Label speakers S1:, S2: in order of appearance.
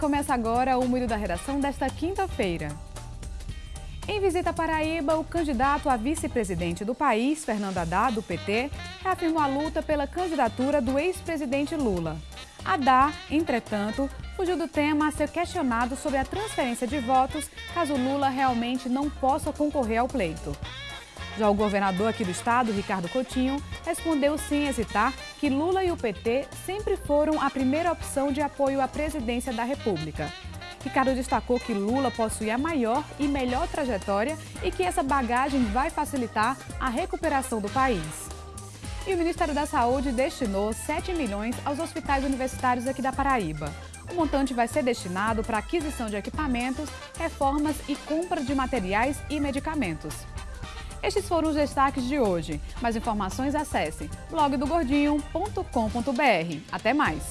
S1: Começa agora o Moído da Redação desta quinta-feira. Em visita à Paraíba, o candidato a vice-presidente do país, Fernando Haddad, do PT, reafirmou a luta pela candidatura do ex-presidente Lula. Haddad, entretanto, fugiu do tema a ser questionado sobre a transferência de votos caso Lula realmente não possa concorrer ao pleito. Já o governador aqui do estado, Ricardo Coutinho, respondeu sem hesitar que Lula e o PT sempre foram a primeira opção de apoio à presidência da República. Ricardo destacou que Lula possui a maior e melhor trajetória e que essa bagagem vai facilitar a recuperação do país. E o Ministério da Saúde destinou 7 milhões aos hospitais universitários aqui da Paraíba. O montante vai ser destinado para aquisição de equipamentos, reformas e compra de materiais e medicamentos. Estes foram os destaques de hoje. Mais informações acesse blogdogordinho.com.br. Até mais!